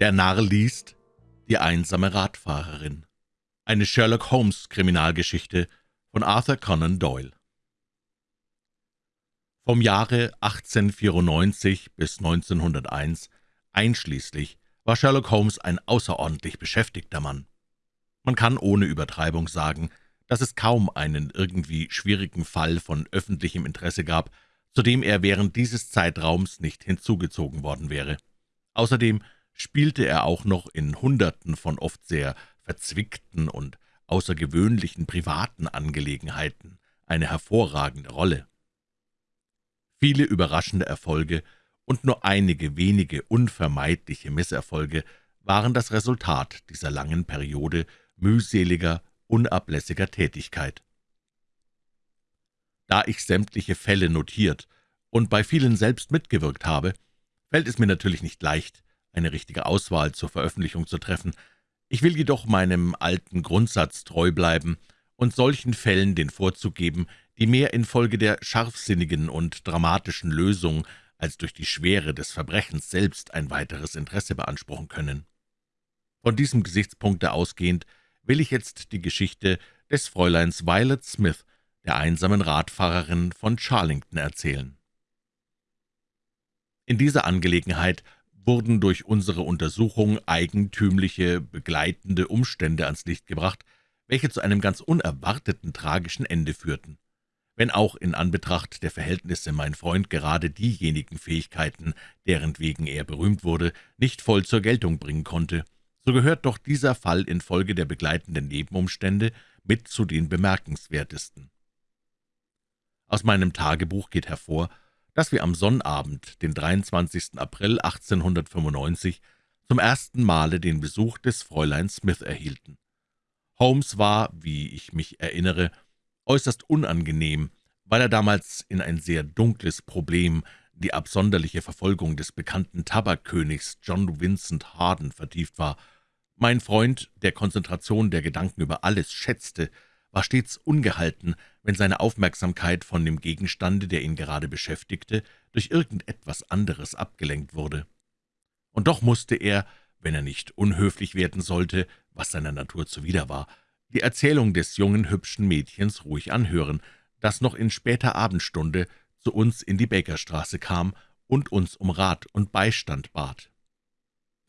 Der Narr liest Die einsame Radfahrerin. Eine Sherlock-Holmes-Kriminalgeschichte von Arthur Conan Doyle. Vom Jahre 1894 bis 1901 einschließlich war Sherlock Holmes ein außerordentlich beschäftigter Mann. Man kann ohne Übertreibung sagen, dass es kaum einen irgendwie schwierigen Fall von öffentlichem Interesse gab, zu dem er während dieses Zeitraums nicht hinzugezogen worden wäre. Außerdem spielte er auch noch in Hunderten von oft sehr verzwickten und außergewöhnlichen privaten Angelegenheiten eine hervorragende Rolle. Viele überraschende Erfolge und nur einige wenige unvermeidliche Misserfolge waren das Resultat dieser langen Periode mühseliger, unablässiger Tätigkeit. Da ich sämtliche Fälle notiert und bei vielen selbst mitgewirkt habe, fällt es mir natürlich nicht leicht, eine richtige Auswahl zur Veröffentlichung zu treffen. Ich will jedoch meinem alten Grundsatz treu bleiben und solchen Fällen den Vorzug geben, die mehr infolge der scharfsinnigen und dramatischen Lösung als durch die Schwere des Verbrechens selbst ein weiteres Interesse beanspruchen können. Von diesem Gesichtspunkte ausgehend will ich jetzt die Geschichte des Fräuleins Violet Smith, der einsamen Radfahrerin von Charlington, erzählen. In dieser Angelegenheit wurden durch unsere Untersuchung eigentümliche, begleitende Umstände ans Licht gebracht, welche zu einem ganz unerwarteten tragischen Ende führten. Wenn auch in Anbetracht der Verhältnisse mein Freund gerade diejenigen Fähigkeiten, deren wegen er berühmt wurde, nicht voll zur Geltung bringen konnte, so gehört doch dieser Fall infolge der begleitenden Nebenumstände mit zu den bemerkenswertesten. Aus meinem Tagebuch geht hervor, dass wir am Sonnabend, den 23. April 1895, zum ersten Male den Besuch des Fräulein Smith erhielten. Holmes war, wie ich mich erinnere, äußerst unangenehm, weil er damals in ein sehr dunkles Problem, die absonderliche Verfolgung des bekannten Tabakkönigs John Vincent Harden, vertieft war. Mein Freund, der Konzentration der Gedanken über alles schätzte, war stets ungehalten, wenn seine Aufmerksamkeit von dem Gegenstande, der ihn gerade beschäftigte, durch irgendetwas anderes abgelenkt wurde. Und doch musste er, wenn er nicht unhöflich werden sollte, was seiner Natur zuwider war, die Erzählung des jungen, hübschen Mädchens ruhig anhören, das noch in später Abendstunde zu uns in die Bakerstraße kam und uns um Rat und Beistand bat.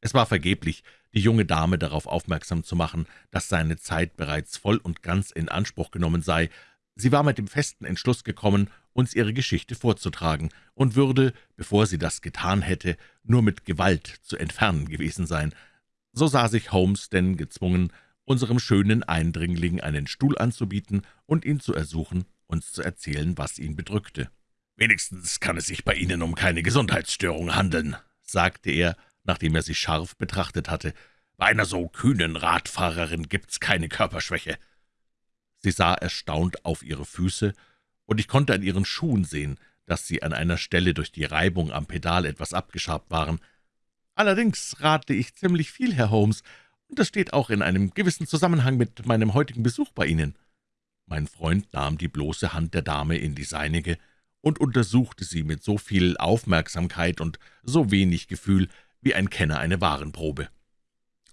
Es war vergeblich, die junge Dame darauf aufmerksam zu machen, dass seine Zeit bereits voll und ganz in Anspruch genommen sei. Sie war mit dem festen Entschluss gekommen, uns ihre Geschichte vorzutragen und würde, bevor sie das getan hätte, nur mit Gewalt zu entfernen gewesen sein. So sah sich Holmes denn gezwungen, unserem schönen Eindringling einen Stuhl anzubieten und ihn zu ersuchen, uns zu erzählen, was ihn bedrückte. »Wenigstens kann es sich bei Ihnen um keine Gesundheitsstörung handeln«, sagte er, nachdem er sie scharf betrachtet hatte. »Bei einer so kühnen Radfahrerin gibt's keine Körperschwäche.« Sie sah erstaunt auf ihre Füße, und ich konnte an ihren Schuhen sehen, dass sie an einer Stelle durch die Reibung am Pedal etwas abgeschabt waren. »Allerdings rate ich ziemlich viel, Herr Holmes, und das steht auch in einem gewissen Zusammenhang mit meinem heutigen Besuch bei Ihnen.« Mein Freund nahm die bloße Hand der Dame in die seinige und untersuchte sie mit so viel Aufmerksamkeit und so wenig Gefühl, wie ein Kenner eine Warenprobe.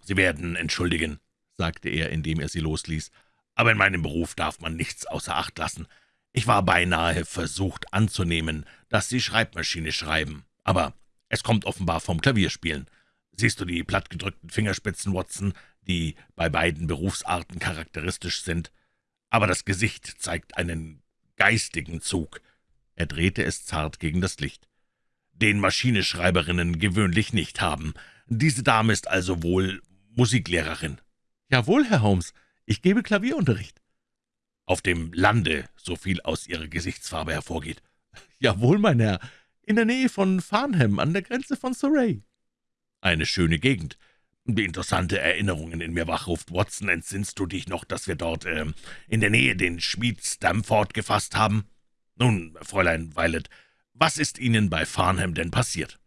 »Sie werden entschuldigen«, sagte er, indem er sie losließ, »aber in meinem Beruf darf man nichts außer Acht lassen. Ich war beinahe versucht anzunehmen, dass Sie Schreibmaschine schreiben, aber es kommt offenbar vom Klavierspielen. Siehst du die plattgedrückten Fingerspitzen, Watson, die bei beiden Berufsarten charakteristisch sind? Aber das Gesicht zeigt einen geistigen Zug.« Er drehte es zart gegen das Licht den Maschineschreiberinnen gewöhnlich nicht haben. Diese Dame ist also wohl Musiklehrerin.« »Jawohl, Herr Holmes, ich gebe Klavierunterricht.« »Auf dem Lande, so viel aus Ihrer Gesichtsfarbe hervorgeht.« »Jawohl, mein Herr, in der Nähe von Farnham, an der Grenze von Surrey.« »Eine schöne Gegend, die interessante Erinnerungen in mir wachruft. Watson, entsinnst du dich noch, dass wir dort äh, in der Nähe den Schmied Stamford gefasst haben?« »Nun, Fräulein Violet, was ist Ihnen bei Farnham denn passiert?«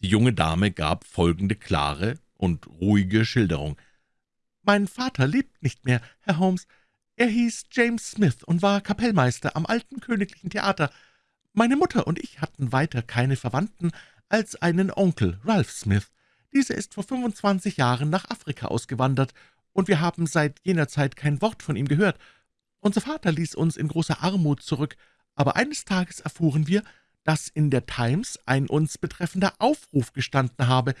Die junge Dame gab folgende klare und ruhige Schilderung. »Mein Vater lebt nicht mehr, Herr Holmes. Er hieß James Smith und war Kapellmeister am alten königlichen Theater. Meine Mutter und ich hatten weiter keine Verwandten als einen Onkel, Ralph Smith, Dieser ist vor 25 Jahren nach Afrika ausgewandert, und wir haben seit jener Zeit kein Wort von ihm gehört. Unser Vater ließ uns in großer Armut zurück, aber eines Tages erfuhren wir, dass in der Times ein uns betreffender Aufruf gestanden habe.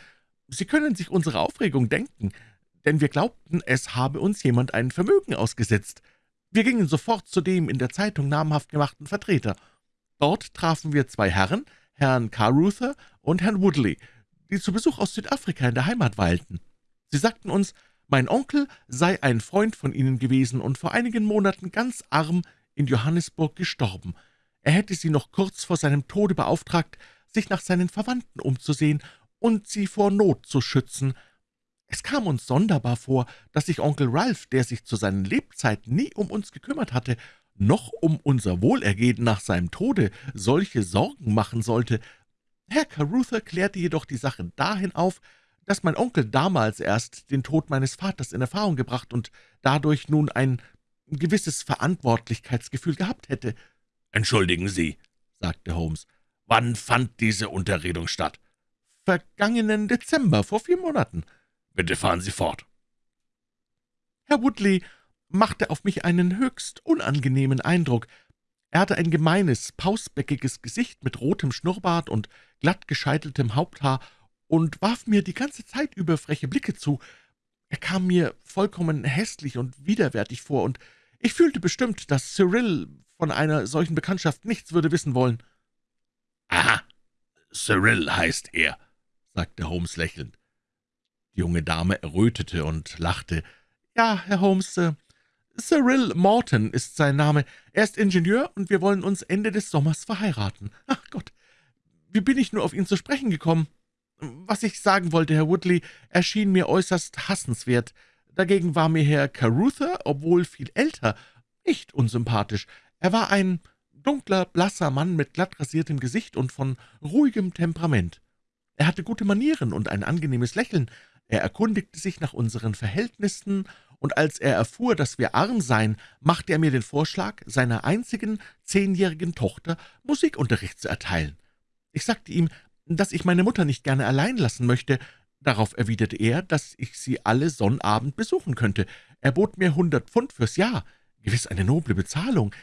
Sie können sich unsere Aufregung denken, denn wir glaubten, es habe uns jemand ein Vermögen ausgesetzt. Wir gingen sofort zu dem in der Zeitung namhaft gemachten Vertreter. Dort trafen wir zwei Herren, Herrn Carruther und Herrn Woodley, die zu Besuch aus Südafrika in der Heimat weilten. Sie sagten uns, mein Onkel sei ein Freund von ihnen gewesen und vor einigen Monaten ganz arm in Johannesburg gestorben. Er hätte sie noch kurz vor seinem Tode beauftragt, sich nach seinen Verwandten umzusehen und sie vor Not zu schützen. Es kam uns sonderbar vor, dass sich Onkel Ralph, der sich zu seinen Lebzeiten nie um uns gekümmert hatte, noch um unser Wohlergehen nach seinem Tode solche Sorgen machen sollte. Herr Carruthers klärte jedoch die Sache dahin auf, dass mein Onkel damals erst den Tod meines Vaters in Erfahrung gebracht und dadurch nun ein gewisses Verantwortlichkeitsgefühl gehabt hätte. »Entschuldigen Sie«, sagte Holmes, »wann fand diese Unterredung statt?« »Vergangenen Dezember, vor vier Monaten.« »Bitte fahren Sie fort.« »Herr Woodley machte auf mich einen höchst unangenehmen Eindruck. Er hatte ein gemeines, pausbäckiges Gesicht mit rotem Schnurrbart und glatt gescheiteltem Haupthaar und warf mir die ganze Zeit über freche Blicke zu. Er kam mir vollkommen hässlich und widerwärtig vor, und ich fühlte bestimmt, dass Cyril von einer solchen Bekanntschaft nichts würde wissen wollen. »Aha, Cyril heißt er«, sagte Holmes lächelnd. Die junge Dame errötete und lachte. »Ja, Herr Holmes, äh, Cyril Morton ist sein Name. Er ist Ingenieur, und wir wollen uns Ende des Sommers verheiraten. Ach Gott, wie bin ich nur auf ihn zu sprechen gekommen? Was ich sagen wollte, Herr Woodley, erschien mir äußerst hassenswert. Dagegen war mir Herr Carruthers, obwohl viel älter, nicht unsympathisch. Er war ein dunkler, blasser Mann mit glatt rasiertem Gesicht und von ruhigem Temperament. Er hatte gute Manieren und ein angenehmes Lächeln. Er erkundigte sich nach unseren Verhältnissen, und als er erfuhr, dass wir arm seien, machte er mir den Vorschlag, seiner einzigen zehnjährigen Tochter Musikunterricht zu erteilen. Ich sagte ihm, dass ich meine Mutter nicht gerne allein lassen möchte. Darauf erwiderte er, dass ich sie alle Sonnabend besuchen könnte. Er bot mir hundert Pfund fürs Jahr, gewiss eine noble Bezahlung.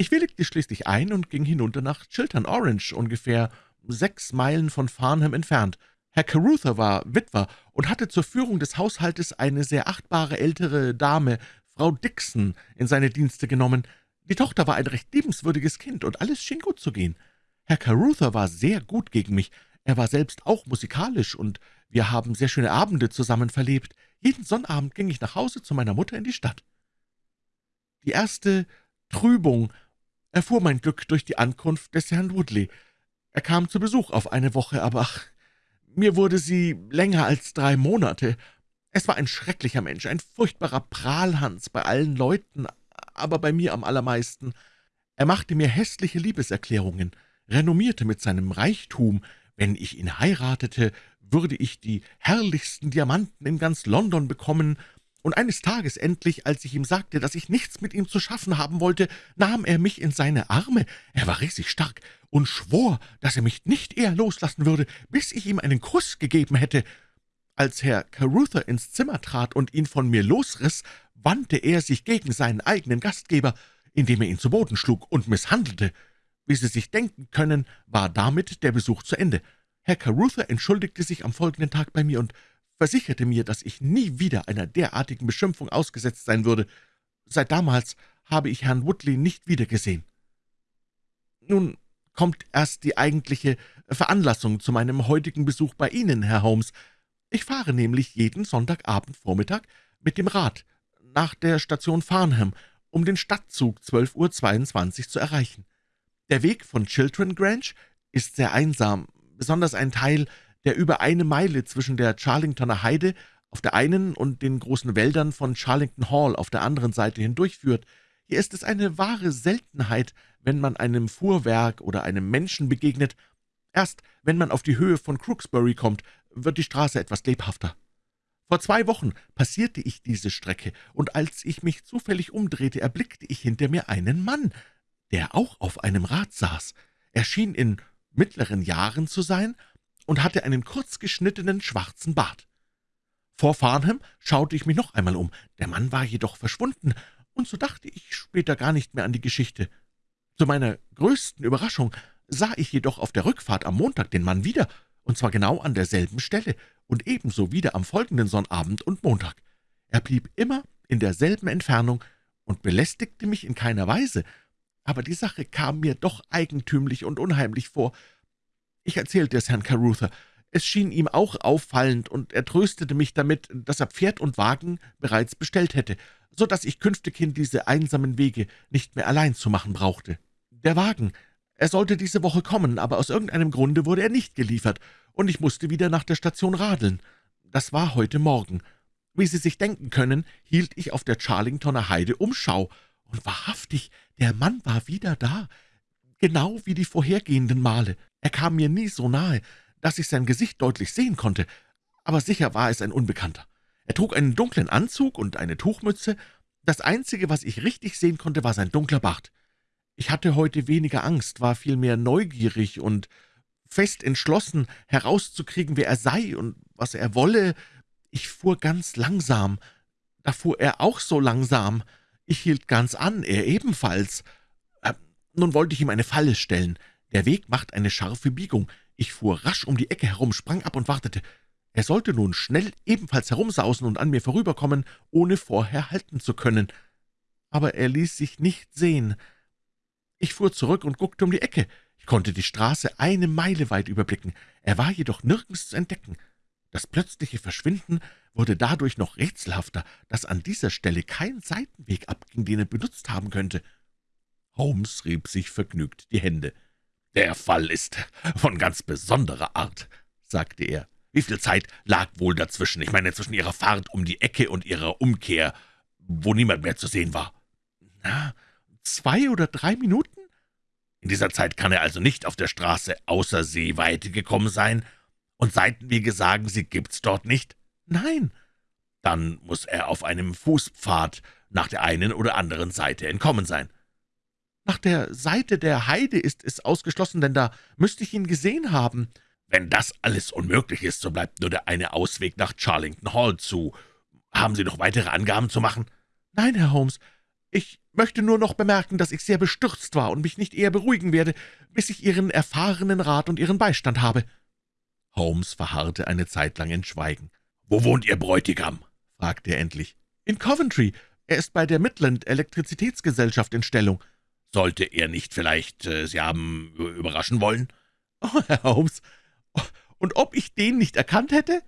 Ich willigte schließlich ein und ging hinunter nach Chiltern Orange, ungefähr sechs Meilen von Farnham entfernt. Herr Carruthers war Witwer und hatte zur Führung des Haushaltes eine sehr achtbare ältere Dame, Frau Dixon, in seine Dienste genommen. Die Tochter war ein recht liebenswürdiges Kind, und alles schien gut zu gehen. Herr Carruthers war sehr gut gegen mich, er war selbst auch musikalisch, und wir haben sehr schöne Abende zusammen verlebt. Jeden Sonnabend ging ich nach Hause zu meiner Mutter in die Stadt. Die erste Trübung erfuhr mein Glück durch die Ankunft des Herrn Woodley. Er kam zu Besuch auf eine Woche, aber ach, mir wurde sie länger als drei Monate. Es war ein schrecklicher Mensch, ein furchtbarer Prahlhans bei allen Leuten, aber bei mir am allermeisten. Er machte mir hässliche Liebeserklärungen, renommierte mit seinem Reichtum, wenn ich ihn heiratete, würde ich die herrlichsten Diamanten in ganz London bekommen, und eines Tages endlich, als ich ihm sagte, dass ich nichts mit ihm zu schaffen haben wollte, nahm er mich in seine Arme, er war riesig stark, und schwor, dass er mich nicht eher loslassen würde, bis ich ihm einen Kuss gegeben hätte. Als Herr Carruthers ins Zimmer trat und ihn von mir losriss, wandte er sich gegen seinen eigenen Gastgeber, indem er ihn zu Boden schlug und misshandelte. Wie Sie sich denken können, war damit der Besuch zu Ende. Herr Carruthers entschuldigte sich am folgenden Tag bei mir und versicherte mir, dass ich nie wieder einer derartigen Beschimpfung ausgesetzt sein würde. Seit damals habe ich Herrn Woodley nicht wiedergesehen. Nun kommt erst die eigentliche Veranlassung zu meinem heutigen Besuch bei Ihnen, Herr Holmes. Ich fahre nämlich jeden Sonntagabend-Vormittag mit dem Rad nach der Station Farnham, um den Stadtzug 12.22 Uhr zu erreichen. Der Weg von Chiltern Grange ist sehr einsam, besonders ein Teil, der über eine Meile zwischen der Charlingtoner Heide auf der einen und den großen Wäldern von Charlington Hall auf der anderen Seite hindurchführt. Hier ist es eine wahre Seltenheit, wenn man einem Fuhrwerk oder einem Menschen begegnet. Erst wenn man auf die Höhe von Crooksbury kommt, wird die Straße etwas lebhafter. Vor zwei Wochen passierte ich diese Strecke, und als ich mich zufällig umdrehte, erblickte ich hinter mir einen Mann, der auch auf einem Rad saß. Er schien in mittleren Jahren zu sein und hatte einen kurz geschnittenen schwarzen Bart. Vor Farnham schaute ich mich noch einmal um, der Mann war jedoch verschwunden, und so dachte ich später gar nicht mehr an die Geschichte. Zu meiner größten Überraschung sah ich jedoch auf der Rückfahrt am Montag den Mann wieder, und zwar genau an derselben Stelle und ebenso wieder am folgenden Sonnabend und Montag. Er blieb immer in derselben Entfernung und belästigte mich in keiner Weise, aber die Sache kam mir doch eigentümlich und unheimlich vor. Ich erzählte es Herrn Carruthers. Es schien ihm auch auffallend, und er tröstete mich damit, dass er Pferd und Wagen bereits bestellt hätte, so dass ich künftighin diese einsamen Wege nicht mehr allein zu machen brauchte. Der Wagen, er sollte diese Woche kommen, aber aus irgendeinem Grunde wurde er nicht geliefert, und ich musste wieder nach der Station radeln. Das war heute Morgen. Wie Sie sich denken können, hielt ich auf der Charlingtoner Heide Umschau, und wahrhaftig, der Mann war wieder da, genau wie die vorhergehenden Male. Er kam mir nie so nahe, dass ich sein Gesicht deutlich sehen konnte, aber sicher war es ein Unbekannter. Er trug einen dunklen Anzug und eine Tuchmütze. Das Einzige, was ich richtig sehen konnte, war sein dunkler Bart. Ich hatte heute weniger Angst, war vielmehr neugierig und fest entschlossen, herauszukriegen, wer er sei und was er wolle. Ich fuhr ganz langsam. Da fuhr er auch so langsam. Ich hielt ganz an, er ebenfalls. Nun wollte ich ihm eine Falle stellen. Der Weg macht eine scharfe Biegung. Ich fuhr rasch um die Ecke herum, sprang ab und wartete. Er sollte nun schnell ebenfalls herumsausen und an mir vorüberkommen, ohne vorher halten zu können. Aber er ließ sich nicht sehen. Ich fuhr zurück und guckte um die Ecke. Ich konnte die Straße eine Meile weit überblicken. Er war jedoch nirgends zu entdecken. Das plötzliche Verschwinden wurde dadurch noch rätselhafter, dass an dieser Stelle kein Seitenweg abging, den er benutzt haben könnte. Holmes rieb sich vergnügt die Hände. »Der Fall ist von ganz besonderer Art«, sagte er. »Wie viel Zeit lag wohl dazwischen? Ich meine, zwischen Ihrer Fahrt um die Ecke und Ihrer Umkehr, wo niemand mehr zu sehen war?« »Na, zwei oder drei Minuten?« »In dieser Zeit kann er also nicht auf der Straße außer Seeweite gekommen sein, und Seitenwege sagen Sie, gibt's dort nicht?« »Nein.« »Dann muss er auf einem Fußpfad nach der einen oder anderen Seite entkommen sein.« »Nach der Seite der Heide ist es ausgeschlossen, denn da müsste ich ihn gesehen haben.« »Wenn das alles unmöglich ist, so bleibt nur der eine Ausweg nach Charlington Hall zu. Haben Sie noch weitere Angaben zu machen?« »Nein, Herr Holmes. Ich möchte nur noch bemerken, dass ich sehr bestürzt war und mich nicht eher beruhigen werde, bis ich Ihren erfahrenen Rat und Ihren Beistand habe.« Holmes verharrte eine Zeit lang in Schweigen. »Wo wohnt Ihr Bräutigam?« fragte er endlich. »In Coventry. Er ist bei der Midland Elektrizitätsgesellschaft in Stellung.« »Sollte er nicht vielleicht äh, Sie haben überraschen wollen?« »Oh, Herr Holmes, und ob ich den nicht erkannt hätte?«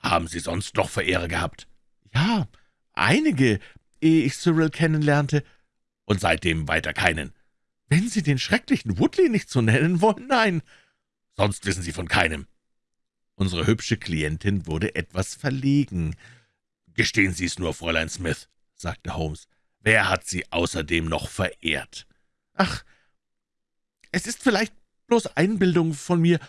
»Haben Sie sonst noch Verehrer gehabt?« »Ja, einige, ehe ich Cyril kennenlernte.« »Und seitdem weiter keinen?« »Wenn Sie den schrecklichen Woodley nicht so nennen wollen, nein.« »Sonst wissen Sie von keinem?« Unsere hübsche Klientin wurde etwas verlegen. »Gestehen Sie es nur, Fräulein Smith«, sagte Holmes. »Wer hat Sie außerdem noch verehrt?« »Ach, es ist vielleicht bloß Einbildung von mir,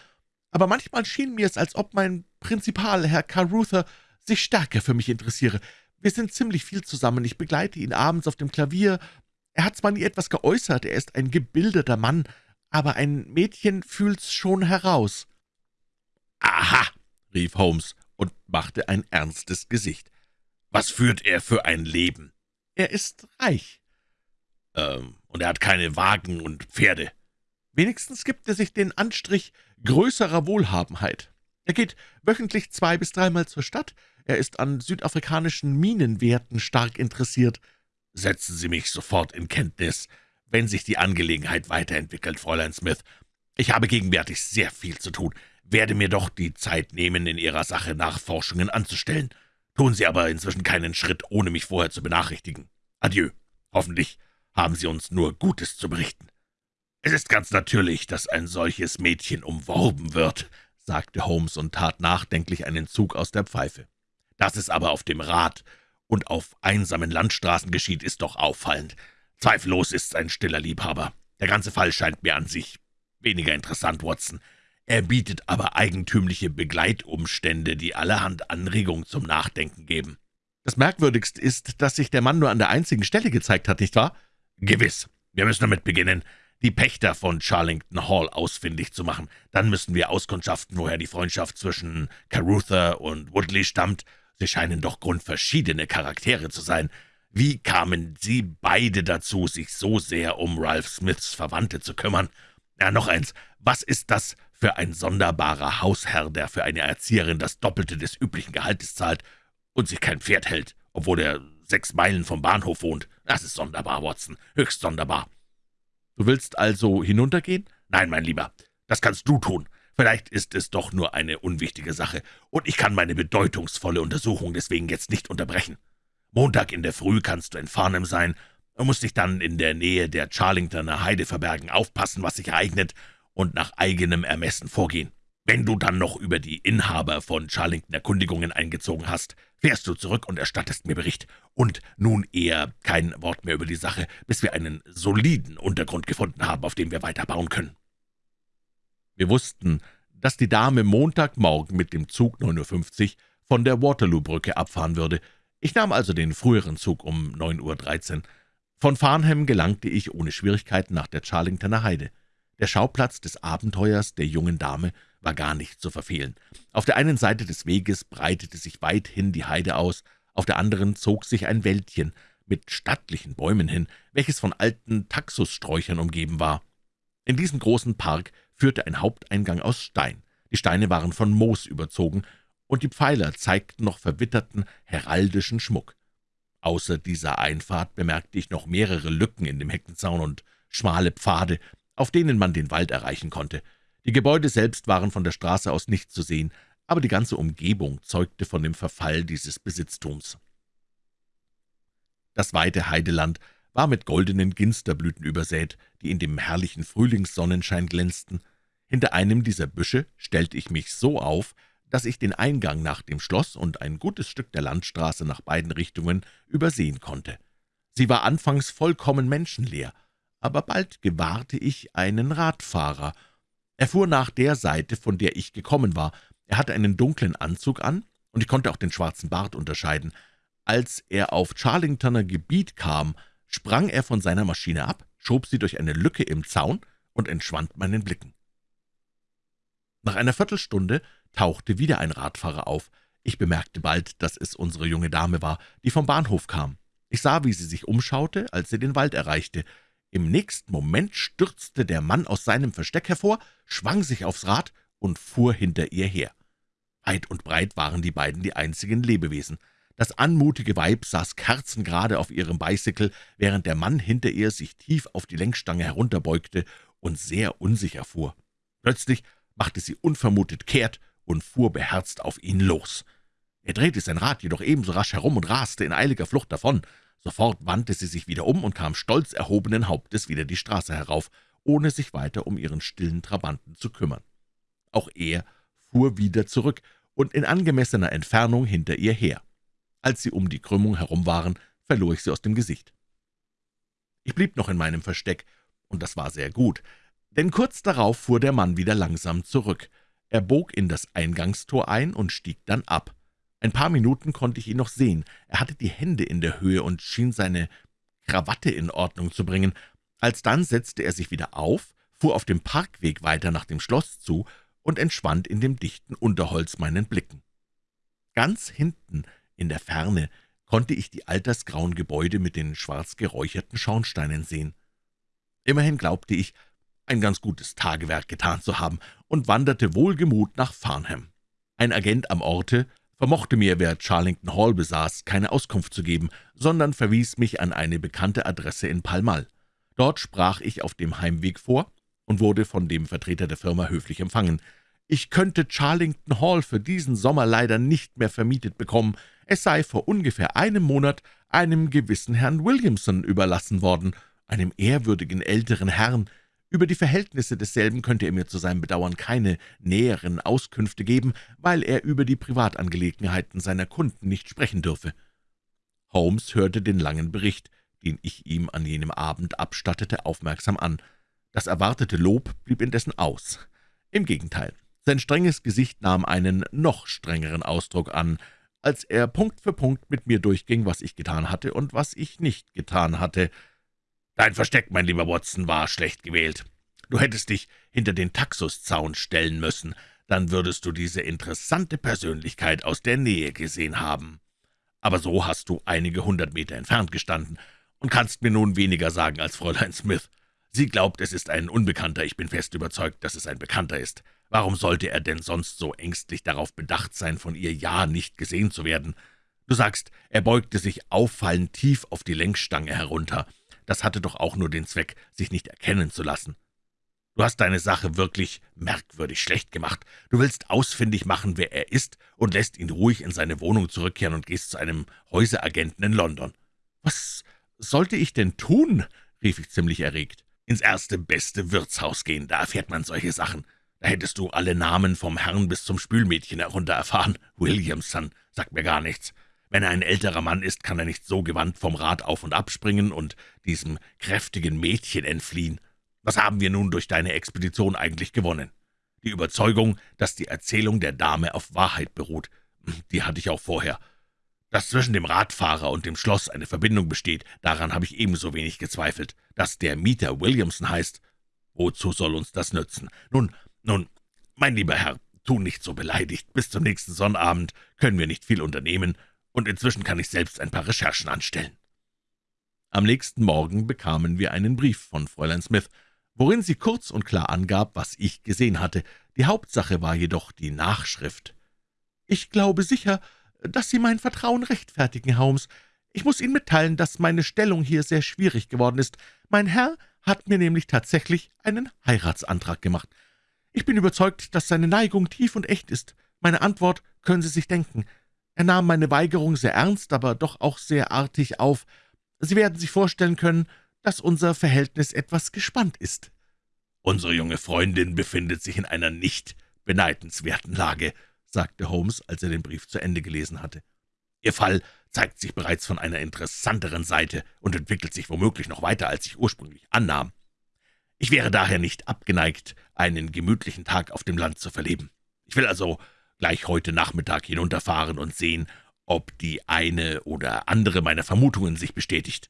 aber manchmal schien mir es, als ob mein Prinzipal, Herr Carruthers, sich stärker für mich interessiere. Wir sind ziemlich viel zusammen, ich begleite ihn abends auf dem Klavier. Er hat zwar nie etwas geäußert, er ist ein gebildeter Mann, aber ein Mädchen fühlt's schon heraus.« »Aha«, rief Holmes und machte ein ernstes Gesicht. »Was führt er für ein Leben?« »Er ist reich.« »Ähm, und er hat keine Wagen und Pferde?« Wenigstens gibt er sich den Anstrich größerer Wohlhabenheit. Er geht wöchentlich zwei- bis dreimal zur Stadt. Er ist an südafrikanischen Minenwerten stark interessiert. »Setzen Sie mich sofort in Kenntnis, wenn sich die Angelegenheit weiterentwickelt, Fräulein Smith. Ich habe gegenwärtig sehr viel zu tun, werde mir doch die Zeit nehmen, in Ihrer Sache Nachforschungen anzustellen. Tun Sie aber inzwischen keinen Schritt, ohne mich vorher zu benachrichtigen. Adieu. Hoffentlich haben Sie uns nur Gutes zu berichten.« »Es ist ganz natürlich, dass ein solches Mädchen umworben wird«, sagte Holmes und tat nachdenklich einen Zug aus der Pfeife. »Dass es aber auf dem Rad und auf einsamen Landstraßen geschieht, ist doch auffallend. Zweifellos ist es ein stiller Liebhaber. Der ganze Fall scheint mir an sich weniger interessant, Watson. Er bietet aber eigentümliche Begleitumstände, die allerhand Anregung zum Nachdenken geben.« »Das Merkwürdigste ist, dass sich der Mann nur an der einzigen Stelle gezeigt hat, nicht wahr?« »Gewiss. Wir müssen damit beginnen, die Pächter von Charlington Hall ausfindig zu machen. Dann müssen wir auskundschaften, woher die Freundschaft zwischen Caruther und Woodley stammt. Sie scheinen doch grundverschiedene Charaktere zu sein. Wie kamen Sie beide dazu, sich so sehr um Ralph Smiths Verwandte zu kümmern? Ja, noch eins. Was ist das für ein sonderbarer Hausherr, der für eine Erzieherin das Doppelte des üblichen Gehaltes zahlt und sich kein Pferd hält, obwohl er sechs Meilen vom Bahnhof wohnt? Das ist sonderbar, Watson, höchst sonderbar.« »Du willst also hinuntergehen?« »Nein, mein Lieber, das kannst du tun. Vielleicht ist es doch nur eine unwichtige Sache, und ich kann meine bedeutungsvolle Untersuchung deswegen jetzt nicht unterbrechen. Montag in der Früh kannst du in Farnham sein und musst dich dann in der Nähe der Charlingtoner Heide verbergen, aufpassen, was sich ereignet, und nach eigenem Ermessen vorgehen. Wenn du dann noch über die Inhaber von Charlington Erkundigungen eingezogen hast, fährst du zurück und erstattest mir Bericht. Und nun eher kein Wort mehr über die Sache, bis wir einen soliden Untergrund gefunden haben, auf dem wir weiterbauen können.« Wir wussten, dass die Dame Montagmorgen mit dem Zug 9.50 Uhr von der Waterloo-Brücke abfahren würde. Ich nahm also den früheren Zug um 9.13 Uhr. Von Farnham gelangte ich ohne Schwierigkeiten nach der Charlingtoner Heide. Der Schauplatz des Abenteuers der jungen Dame war gar nicht zu verfehlen. Auf der einen Seite des Weges breitete sich weithin die Heide aus, auf der anderen zog sich ein Wäldchen mit stattlichen Bäumen hin, welches von alten Taxussträuchern umgeben war. In diesen großen Park führte ein Haupteingang aus Stein. Die Steine waren von Moos überzogen, und die Pfeiler zeigten noch verwitterten heraldischen Schmuck. Außer dieser Einfahrt bemerkte ich noch mehrere Lücken in dem Heckenzaun und schmale Pfade, auf denen man den Wald erreichen konnte. Die Gebäude selbst waren von der Straße aus nicht zu sehen, aber die ganze Umgebung zeugte von dem Verfall dieses Besitztums. Das weite Heideland war mit goldenen Ginsterblüten übersät, die in dem herrlichen Frühlingssonnenschein glänzten. Hinter einem dieser Büsche stellte ich mich so auf, dass ich den Eingang nach dem Schloss und ein gutes Stück der Landstraße nach beiden Richtungen übersehen konnte. Sie war anfangs vollkommen menschenleer, aber bald gewahrte ich einen Radfahrer. Er fuhr nach der Seite, von der ich gekommen war. Er hatte einen dunklen Anzug an, und ich konnte auch den schwarzen Bart unterscheiden. Als er auf Charlingtoner Gebiet kam, sprang er von seiner Maschine ab, schob sie durch eine Lücke im Zaun und entschwand meinen Blicken. Nach einer Viertelstunde tauchte wieder ein Radfahrer auf. Ich bemerkte bald, dass es unsere junge Dame war, die vom Bahnhof kam. Ich sah, wie sie sich umschaute, als sie den Wald erreichte. Im nächsten Moment stürzte der Mann aus seinem Versteck hervor, schwang sich aufs Rad und fuhr hinter ihr her. Weit und breit waren die beiden die einzigen Lebewesen. Das anmutige Weib saß kerzengerade auf ihrem Bicycle, während der Mann hinter ihr sich tief auf die Lenkstange herunterbeugte und sehr unsicher fuhr. Plötzlich machte sie unvermutet kehrt und fuhr beherzt auf ihn los. Er drehte sein Rad jedoch ebenso rasch herum und raste in eiliger Flucht davon. Sofort wandte sie sich wieder um und kam stolz erhobenen Hauptes wieder die Straße herauf, ohne sich weiter um ihren stillen Trabanten zu kümmern. Auch er fuhr wieder zurück und in angemessener Entfernung hinter ihr her. Als sie um die Krümmung herum waren, verlor ich sie aus dem Gesicht. Ich blieb noch in meinem Versteck, und das war sehr gut, denn kurz darauf fuhr der Mann wieder langsam zurück. Er bog in das Eingangstor ein und stieg dann ab. Ein paar Minuten konnte ich ihn noch sehen. Er hatte die Hände in der Höhe und schien seine Krawatte in Ordnung zu bringen. Alsdann setzte er sich wieder auf, fuhr auf dem Parkweg weiter nach dem Schloss zu und entschwand in dem dichten Unterholz meinen Blicken. Ganz hinten, in der Ferne, konnte ich die altersgrauen Gebäude mit den schwarz geräucherten Schornsteinen sehen. Immerhin glaubte ich, ein ganz gutes Tagewerk getan zu haben und wanderte wohlgemut nach Farnham. Ein Agent am Orte vermochte mir, wer Charlington Hall besaß, keine Auskunft zu geben, sondern verwies mich an eine bekannte Adresse in Pall. Dort sprach ich auf dem Heimweg vor und wurde von dem Vertreter der Firma höflich empfangen. Ich könnte Charlington Hall für diesen Sommer leider nicht mehr vermietet bekommen. Es sei vor ungefähr einem Monat einem gewissen Herrn Williamson überlassen worden, einem ehrwürdigen älteren Herrn, über die Verhältnisse desselben könnte er mir zu seinem Bedauern keine näheren Auskünfte geben, weil er über die Privatangelegenheiten seiner Kunden nicht sprechen dürfe. Holmes hörte den langen Bericht, den ich ihm an jenem Abend abstattete, aufmerksam an. Das erwartete Lob blieb indessen aus. Im Gegenteil, sein strenges Gesicht nahm einen noch strengeren Ausdruck an, als er Punkt für Punkt mit mir durchging, was ich getan hatte und was ich nicht getan hatte. »Dein Versteck, mein lieber Watson, war schlecht gewählt. Du hättest dich hinter den Taxuszaun stellen müssen, dann würdest du diese interessante Persönlichkeit aus der Nähe gesehen haben. Aber so hast du einige hundert Meter entfernt gestanden und kannst mir nun weniger sagen als Fräulein Smith. Sie glaubt, es ist ein Unbekannter, ich bin fest überzeugt, dass es ein Bekannter ist. Warum sollte er denn sonst so ängstlich darauf bedacht sein, von ihr ja nicht gesehen zu werden? Du sagst, er beugte sich auffallend tief auf die Lenkstange herunter. Das hatte doch auch nur den Zweck, sich nicht erkennen zu lassen. Du hast deine Sache wirklich merkwürdig schlecht gemacht. Du willst ausfindig machen, wer er ist, und lässt ihn ruhig in seine Wohnung zurückkehren und gehst zu einem Häuseragenten in London. »Was sollte ich denn tun?« rief ich ziemlich erregt. »Ins erste beste Wirtshaus gehen, da erfährt man solche Sachen. Da hättest du alle Namen vom Herrn bis zum Spülmädchen herunter erfahren. Williamson sagt mir gar nichts. Wenn er ein älterer Mann ist, kann er nicht so gewandt vom Rad auf und abspringen und diesem kräftigen Mädchen entfliehen. Was haben wir nun durch deine Expedition eigentlich gewonnen? Die Überzeugung, dass die Erzählung der Dame auf Wahrheit beruht, die hatte ich auch vorher. Dass zwischen dem Radfahrer und dem Schloss eine Verbindung besteht, daran habe ich ebenso wenig gezweifelt. Dass der Mieter Williamson heißt, wozu soll uns das nützen? Nun, nun, mein lieber Herr, tu nicht so beleidigt. Bis zum nächsten Sonnabend können wir nicht viel unternehmen, und inzwischen kann ich selbst ein paar Recherchen anstellen.« Am nächsten Morgen bekamen wir einen Brief von Fräulein Smith, worin sie kurz und klar angab, was ich gesehen hatte. Die Hauptsache war jedoch die Nachschrift. »Ich glaube sicher, dass Sie mein Vertrauen rechtfertigen, Holmes. Ich muss Ihnen mitteilen, dass meine Stellung hier sehr schwierig geworden ist. Mein Herr hat mir nämlich tatsächlich einen Heiratsantrag gemacht. Ich bin überzeugt, dass seine Neigung tief und echt ist. Meine Antwort können Sie sich denken. Er nahm meine Weigerung sehr ernst, aber doch auch sehr artig auf. Sie werden sich vorstellen können, dass unser Verhältnis etwas gespannt ist. »Unsere junge Freundin befindet sich in einer nicht beneidenswerten Lage«, sagte Holmes, als er den Brief zu Ende gelesen hatte. »Ihr Fall zeigt sich bereits von einer interessanteren Seite und entwickelt sich womöglich noch weiter, als ich ursprünglich annahm. Ich wäre daher nicht abgeneigt, einen gemütlichen Tag auf dem Land zu verleben. Ich will also gleich heute Nachmittag hinunterfahren und sehen, ob die eine oder andere meiner Vermutungen sich bestätigt.«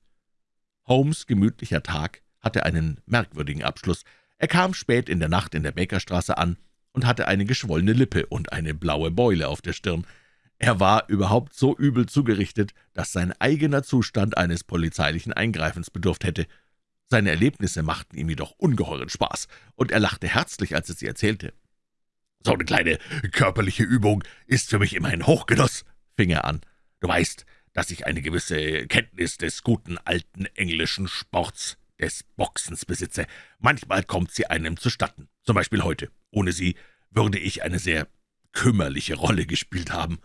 Holmes' gemütlicher Tag hatte einen merkwürdigen Abschluss. Er kam spät in der Nacht in der Bakerstraße an und hatte eine geschwollene Lippe und eine blaue Beule auf der Stirn. Er war überhaupt so übel zugerichtet, dass sein eigener Zustand eines polizeilichen Eingreifens bedurft hätte. Seine Erlebnisse machten ihm jedoch ungeheuren Spaß, und er lachte herzlich, als er sie erzählte. »So eine kleine körperliche Übung ist für mich immer ein Hochgenuss«, fing er an. »Du weißt, dass ich eine gewisse Kenntnis des guten alten englischen Sports, des Boxens besitze. Manchmal kommt sie einem zustatten, zum Beispiel heute. Ohne sie würde ich eine sehr kümmerliche Rolle gespielt haben.«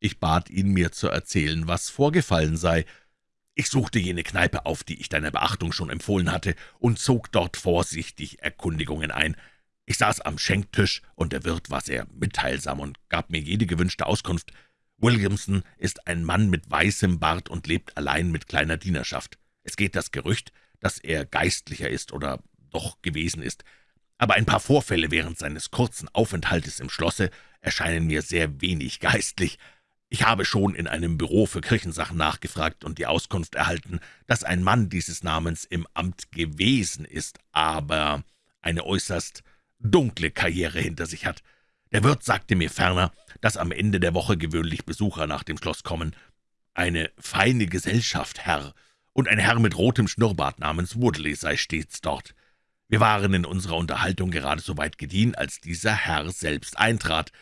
Ich bat ihn, mir zu erzählen, was vorgefallen sei. Ich suchte jene Kneipe auf, die ich deiner Beachtung schon empfohlen hatte, und zog dort vorsichtig Erkundigungen ein. Ich saß am Schenktisch, und der Wirt war sehr mitteilsam und gab mir jede gewünschte Auskunft. Williamson ist ein Mann mit weißem Bart und lebt allein mit kleiner Dienerschaft. Es geht das Gerücht, dass er Geistlicher ist oder doch gewesen ist. Aber ein paar Vorfälle während seines kurzen Aufenthaltes im Schlosse erscheinen mir sehr wenig geistlich. Ich habe schon in einem Büro für Kirchensachen nachgefragt und die Auskunft erhalten, dass ein Mann dieses Namens im Amt gewesen ist, aber eine äußerst dunkle Karriere hinter sich hat. Der Wirt sagte mir ferner, dass am Ende der Woche gewöhnlich Besucher nach dem Schloss kommen. Eine feine Gesellschaft, Herr, und ein Herr mit rotem Schnurrbart namens Woodley sei stets dort. Wir waren in unserer Unterhaltung gerade so weit gediehen, als dieser Herr selbst eintrat.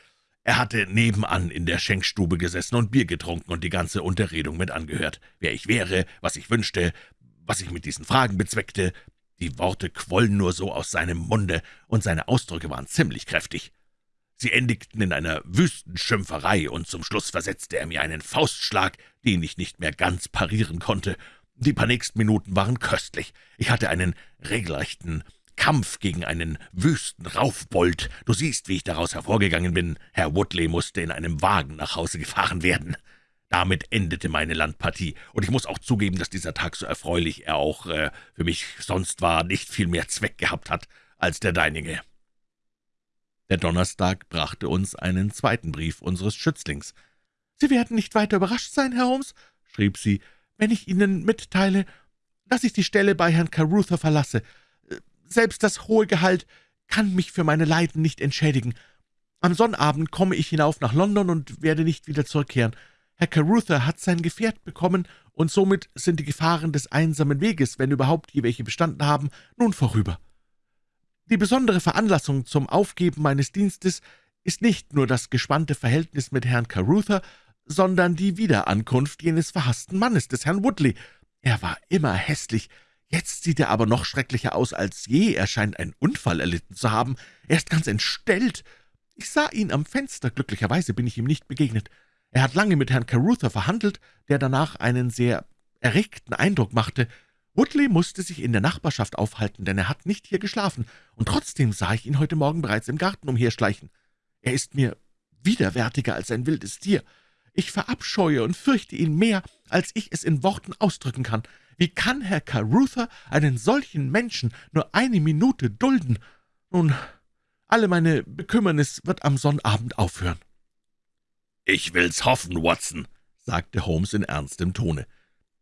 Er hatte nebenan in der Schenkstube gesessen und Bier getrunken und die ganze Unterredung mit angehört, wer ich wäre, was ich wünschte, was ich mit diesen Fragen bezweckte. Die Worte quollen nur so aus seinem Munde, und seine Ausdrücke waren ziemlich kräftig. Sie endigten in einer wüsten Schimpferei, und zum Schluss versetzte er mir einen Faustschlag, den ich nicht mehr ganz parieren konnte. Die paar nächsten Minuten waren köstlich. Ich hatte einen regelrechten Kampf gegen einen wüsten Raufbold. Du siehst, wie ich daraus hervorgegangen bin. Herr Woodley musste in einem Wagen nach Hause gefahren werden. Damit endete meine Landpartie, und ich muss auch zugeben, dass dieser Tag so erfreulich er auch äh, für mich sonst war, nicht viel mehr Zweck gehabt hat als der deinige.« der Donnerstag brachte uns einen zweiten Brief unseres Schützlings. »Sie werden nicht weiter überrascht sein, Herr Holmes«, schrieb sie, »wenn ich Ihnen mitteile, dass ich die Stelle bei Herrn Carruthers verlasse. Selbst das hohe Gehalt kann mich für meine Leiden nicht entschädigen. Am Sonnabend komme ich hinauf nach London und werde nicht wieder zurückkehren. Herr Carruthers hat sein Gefährt bekommen, und somit sind die Gefahren des einsamen Weges, wenn überhaupt je welche bestanden haben, nun vorüber. Die besondere Veranlassung zum Aufgeben meines Dienstes ist nicht nur das gespannte Verhältnis mit Herrn Carruthers, sondern die Wiederankunft jenes verhassten Mannes, des Herrn Woodley. Er war immer hässlich, jetzt sieht er aber noch schrecklicher aus als je, er scheint einen Unfall erlitten zu haben, er ist ganz entstellt. Ich sah ihn am Fenster, glücklicherweise bin ich ihm nicht begegnet. Er hat lange mit Herrn Carruthers verhandelt, der danach einen sehr erregten Eindruck machte. Woodley musste sich in der Nachbarschaft aufhalten, denn er hat nicht hier geschlafen, und trotzdem sah ich ihn heute Morgen bereits im Garten umherschleichen. Er ist mir widerwärtiger als ein wildes Tier. Ich verabscheue und fürchte ihn mehr, als ich es in Worten ausdrücken kann. Wie kann Herr Carruthers einen solchen Menschen nur eine Minute dulden? Nun, alle meine Bekümmernis wird am Sonnabend aufhören.« »Ich will's hoffen, Watson«, sagte Holmes in ernstem Tone.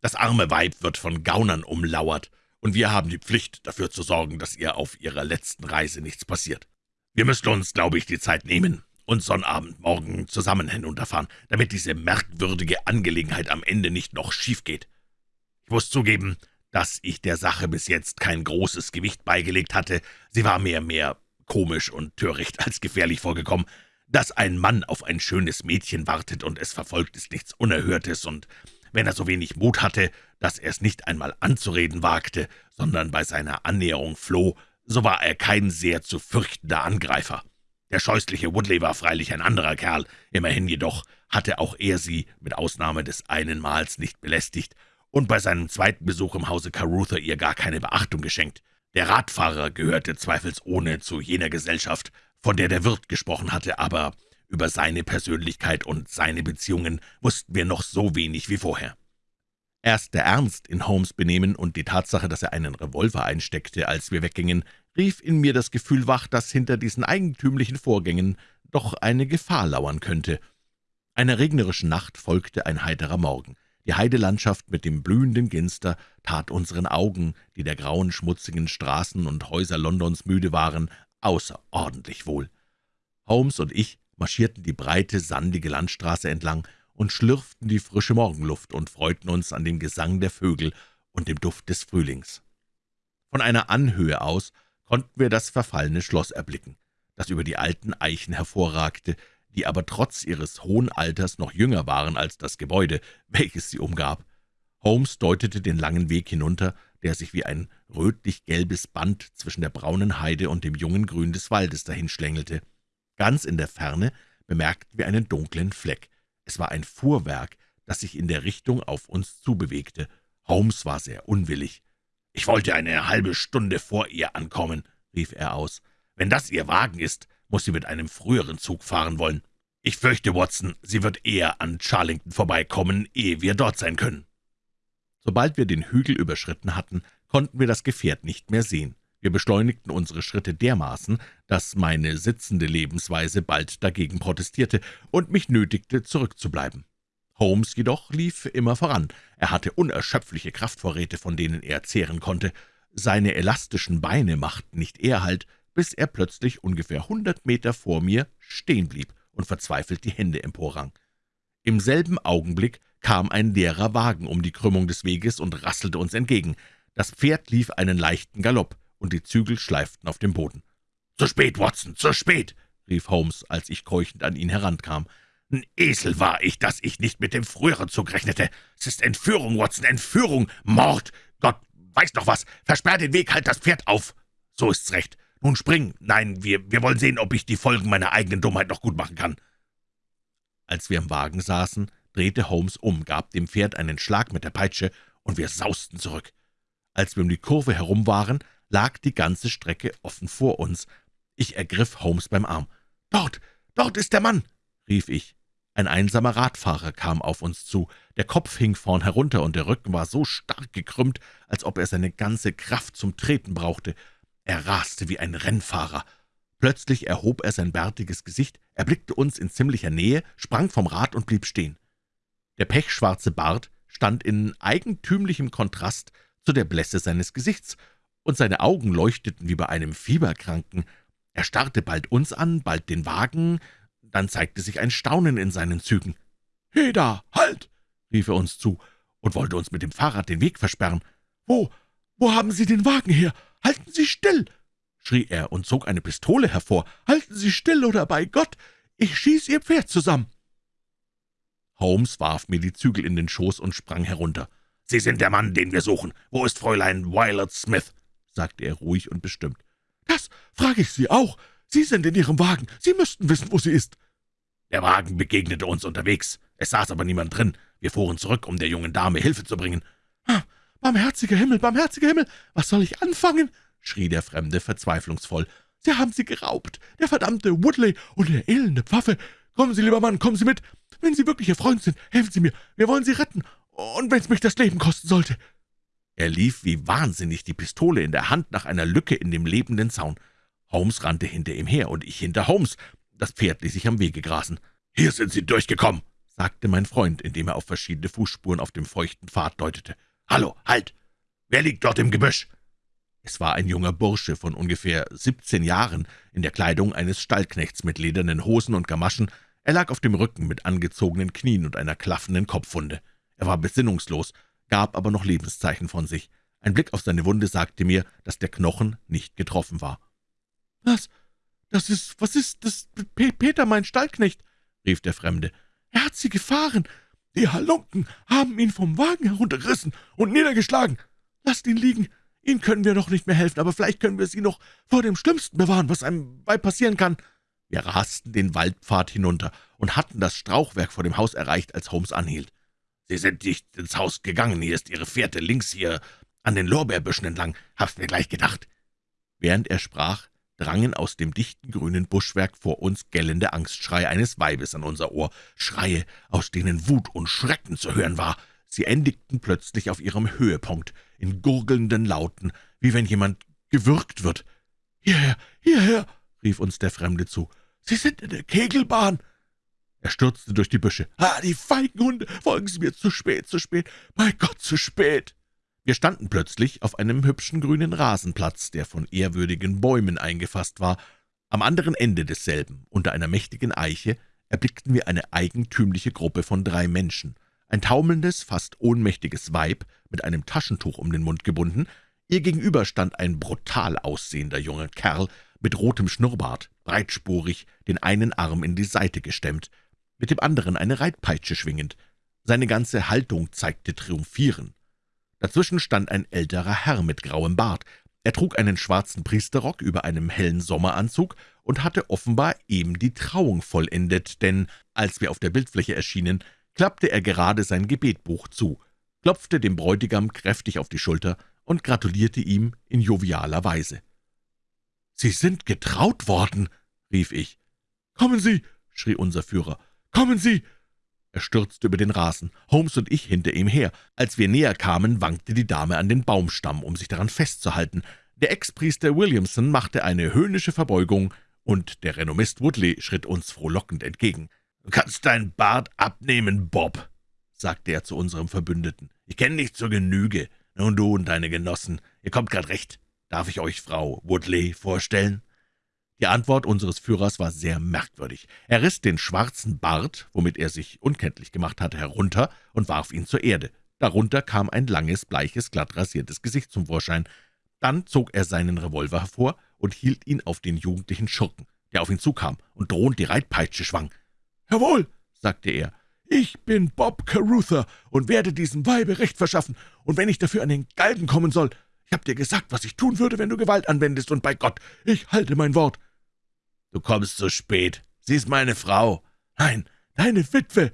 »Das arme Weib wird von Gaunern umlauert, und wir haben die Pflicht, dafür zu sorgen, dass ihr auf ihrer letzten Reise nichts passiert. Wir müssen uns, glaube ich, die Zeit nehmen und Sonnabend morgen zusammen hinunterfahren, damit diese merkwürdige Angelegenheit am Ende nicht noch schief geht. Ich muss zugeben, dass ich der Sache bis jetzt kein großes Gewicht beigelegt hatte. Sie war mehr mehr komisch und töricht als gefährlich vorgekommen. Dass ein Mann auf ein schönes Mädchen wartet und es verfolgt, ist nichts Unerhörtes, und wenn er so wenig Mut hatte, dass er es nicht einmal anzureden wagte, sondern bei seiner Annäherung floh, so war er kein sehr zu fürchtender Angreifer. Der scheußliche Woodley war freilich ein anderer Kerl, immerhin jedoch hatte auch er sie mit Ausnahme des einen Mals nicht belästigt und bei seinem zweiten Besuch im Hause Carruthers ihr gar keine Beachtung geschenkt. Der Radfahrer gehörte zweifelsohne zu jener Gesellschaft, von der der Wirt gesprochen hatte, aber über seine Persönlichkeit und seine Beziehungen wussten wir noch so wenig wie vorher. Erst der Ernst in Holmes Benehmen und die Tatsache, dass er einen Revolver einsteckte, als wir weggingen, rief in mir das Gefühl wach, dass hinter diesen eigentümlichen Vorgängen doch eine Gefahr lauern könnte. Einer regnerischen Nacht folgte ein heiterer Morgen. Die Heidelandschaft mit dem blühenden Ginster tat unseren Augen, die der grauen, schmutzigen Straßen und Häuser Londons müde waren, außerordentlich wohl. Holmes und ich marschierten die breite, sandige Landstraße entlang und schlürften die frische Morgenluft und freuten uns an dem Gesang der Vögel und dem Duft des Frühlings. Von einer Anhöhe aus konnten wir das verfallene Schloss erblicken, das über die alten Eichen hervorragte, die aber trotz ihres hohen Alters noch jünger waren als das Gebäude, welches sie umgab. Holmes deutete den langen Weg hinunter, der sich wie ein rötlich-gelbes Band zwischen der braunen Heide und dem jungen Grün des Waldes dahinschlängelte. Ganz in der Ferne bemerkten wir einen dunklen Fleck. Es war ein Fuhrwerk, das sich in der Richtung auf uns zubewegte. Holmes war sehr unwillig. »Ich wollte eine halbe Stunde vor ihr ankommen«, rief er aus. »Wenn das ihr Wagen ist, muss sie mit einem früheren Zug fahren wollen. Ich fürchte, Watson, sie wird eher an Charlington vorbeikommen, ehe wir dort sein können.« Sobald wir den Hügel überschritten hatten, konnten wir das Gefährt nicht mehr sehen. Wir beschleunigten unsere Schritte dermaßen, dass meine sitzende Lebensweise bald dagegen protestierte und mich nötigte, zurückzubleiben. Holmes jedoch lief immer voran. Er hatte unerschöpfliche Kraftvorräte, von denen er zehren konnte. Seine elastischen Beine machten nicht Ehrhalt, bis er plötzlich ungefähr hundert Meter vor mir stehen blieb und verzweifelt die Hände emporrang. Im selben Augenblick kam ein leerer Wagen um die Krümmung des Weges und rasselte uns entgegen. Das Pferd lief einen leichten Galopp, und die Zügel schleiften auf dem Boden. »Zu spät, Watson, zu spät!« rief Holmes, als ich keuchend an ihn herankam. »Ein Esel war ich, dass ich nicht mit dem früheren Zug rechnete. Es ist Entführung, Watson, Entführung, Mord. Gott weiß noch was. Versperr den Weg, halt das Pferd auf. So ist's recht. Nun spring. Nein, wir, wir wollen sehen, ob ich die Folgen meiner eigenen Dummheit noch gut machen kann.« Als wir im Wagen saßen, drehte Holmes um, gab dem Pferd einen Schlag mit der Peitsche, und wir sausten zurück. Als wir um die Kurve herum waren, lag die ganze Strecke offen vor uns. Ich ergriff Holmes beim Arm. »Dort, dort ist der Mann!« rief ich. Ein einsamer Radfahrer kam auf uns zu. Der Kopf hing vorn herunter, und der Rücken war so stark gekrümmt, als ob er seine ganze Kraft zum Treten brauchte. Er raste wie ein Rennfahrer. Plötzlich erhob er sein bärtiges Gesicht, erblickte uns in ziemlicher Nähe, sprang vom Rad und blieb stehen. Der pechschwarze Bart stand in eigentümlichem Kontrast zu der Blässe seines Gesichts, und seine Augen leuchteten wie bei einem Fieberkranken. Er starrte bald uns an, bald den Wagen, dann zeigte sich ein Staunen in seinen Zügen. »Heda, halt!« rief er uns zu und wollte uns mit dem Fahrrad den Weg versperren. »Wo, wo haben Sie den Wagen her? Halten Sie still!« schrie er und zog eine Pistole hervor. »Halten Sie still, oder bei Gott, ich schieß Ihr Pferd zusammen!« Holmes warf mir die Zügel in den Schoß und sprang herunter. »Sie sind der Mann, den wir suchen. Wo ist Fräulein Violet Smith?« sagte er ruhig und bestimmt. »Das frage ich Sie auch. Sie sind in Ihrem Wagen. Sie müssten wissen, wo sie ist.« »Der Wagen begegnete uns unterwegs. Es saß aber niemand drin. Wir fuhren zurück, um der jungen Dame Hilfe zu bringen.« ah, »Barmherziger Himmel, barmherziger Himmel, was soll ich anfangen?« schrie der Fremde verzweiflungsvoll. »Sie haben sie geraubt, der verdammte Woodley und der elende Pfaffe. Kommen Sie, lieber Mann, kommen Sie mit. Wenn Sie wirklich Ihr Freund sind, helfen Sie mir. Wir wollen Sie retten. Und wenn es mich das Leben kosten sollte.« Er lief wie wahnsinnig, die Pistole in der Hand, nach einer Lücke in dem lebenden Zaun. Holmes rannte hinter ihm her, und ich hinter Holmes. Das Pferd ließ sich am Wege grasen. »Hier sind Sie durchgekommen«, sagte mein Freund, indem er auf verschiedene Fußspuren auf dem feuchten Pfad deutete. »Hallo, halt! Wer liegt dort im Gebüsch?« Es war ein junger Bursche von ungefähr siebzehn Jahren, in der Kleidung eines Stallknechts mit ledernen Hosen und Gamaschen. Er lag auf dem Rücken mit angezogenen Knien und einer klaffenden Kopfwunde. Er war besinnungslos, gab aber noch Lebenszeichen von sich. Ein Blick auf seine Wunde sagte mir, dass der Knochen nicht getroffen war. »Was? Das ist, was ist das? Peter, mein Stallknecht«, rief der Fremde. »Er hat Sie gefahren. Die Halunken haben ihn vom Wagen heruntergerissen und niedergeschlagen. Lasst ihn liegen. Ihnen können wir doch nicht mehr helfen, aber vielleicht können wir Sie noch vor dem Schlimmsten bewahren, was einem Weib passieren kann.« Wir rasten den Waldpfad hinunter und hatten das Strauchwerk vor dem Haus erreicht, als Holmes anhielt. »Sie sind nicht ins Haus gegangen. Hier ist Ihre Fährte links hier an den Lorbeerbüschen entlang. Hab's mir gleich gedacht.« Während er sprach, drangen aus dem dichten grünen Buschwerk vor uns gellende Angstschreie eines Weibes an unser Ohr, Schreie, aus denen Wut und Schrecken zu hören war. Sie endigten plötzlich auf ihrem Höhepunkt, in gurgelnden Lauten, wie wenn jemand gewürgt wird. »Hierher, hierher!« rief uns der Fremde zu. »Sie sind in der Kegelbahn!« Er stürzte durch die Büsche. »Ah, die feigen Hunde! Folgen Sie mir! Zu spät, zu spät! Bei Gott, zu spät!« wir standen plötzlich auf einem hübschen grünen Rasenplatz, der von ehrwürdigen Bäumen eingefasst war. Am anderen Ende desselben, unter einer mächtigen Eiche, erblickten wir eine eigentümliche Gruppe von drei Menschen. Ein taumelndes, fast ohnmächtiges Weib, mit einem Taschentuch um den Mund gebunden. Ihr gegenüber stand ein brutal aussehender junger Kerl mit rotem Schnurrbart, breitspurig, den einen Arm in die Seite gestemmt, mit dem anderen eine Reitpeitsche schwingend. Seine ganze Haltung zeigte Triumphieren. Dazwischen stand ein älterer Herr mit grauem Bart. Er trug einen schwarzen Priesterrock über einem hellen Sommeranzug und hatte offenbar eben die Trauung vollendet, denn als wir auf der Bildfläche erschienen, klappte er gerade sein Gebetbuch zu, klopfte dem Bräutigam kräftig auf die Schulter und gratulierte ihm in jovialer Weise. »Sie sind getraut worden«, rief ich. »Kommen Sie«, schrie unser Führer, »kommen Sie, er stürzte über den Rasen, Holmes und ich hinter ihm her. Als wir näher kamen, wankte die Dame an den Baumstamm, um sich daran festzuhalten. Der Ex-Priester Williamson machte eine höhnische Verbeugung, und der Renommist Woodley schritt uns frohlockend entgegen. »Du kannst deinen Bart abnehmen, Bob«, sagte er zu unserem Verbündeten. »Ich kenne dich zur Genüge. Nun du und deine Genossen, ihr kommt grad recht. Darf ich euch Frau Woodley vorstellen?« die Antwort unseres Führers war sehr merkwürdig. Er riss den schwarzen Bart, womit er sich unkenntlich gemacht hatte, herunter und warf ihn zur Erde. Darunter kam ein langes, bleiches, glatt rasiertes Gesicht zum Vorschein. Dann zog er seinen Revolver hervor und hielt ihn auf den jugendlichen Schurken, der auf ihn zukam und drohend die Reitpeitsche schwang. »Jawohl«, sagte er, »ich bin Bob Caruther und werde diesem Weibe Recht verschaffen, und wenn ich dafür an den Galgen kommen soll, ich habe dir gesagt, was ich tun würde, wenn du Gewalt anwendest, und bei Gott, ich halte mein Wort.« »Du kommst zu spät. Sie ist meine Frau.« »Nein, deine Witwe!«